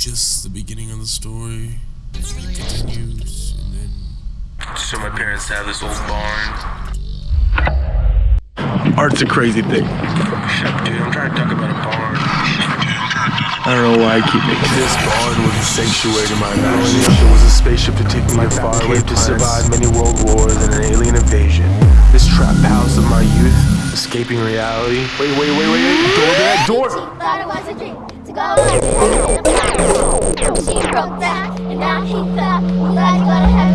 just the beginning of the story. It continues, and then So my parents have this old barn. Art's a crazy thing. Dude. I'm trying to talk about a barn. I don't know why I keep making This barn was a sanctuary to my imagination. Was a spaceship to take me far away to survive many world wars and an alien invasion. This trap house of my youth, escaping reality. Wait, wait, wait, wait, wait. Door to that door. Broke and now he thought I'm glad you got to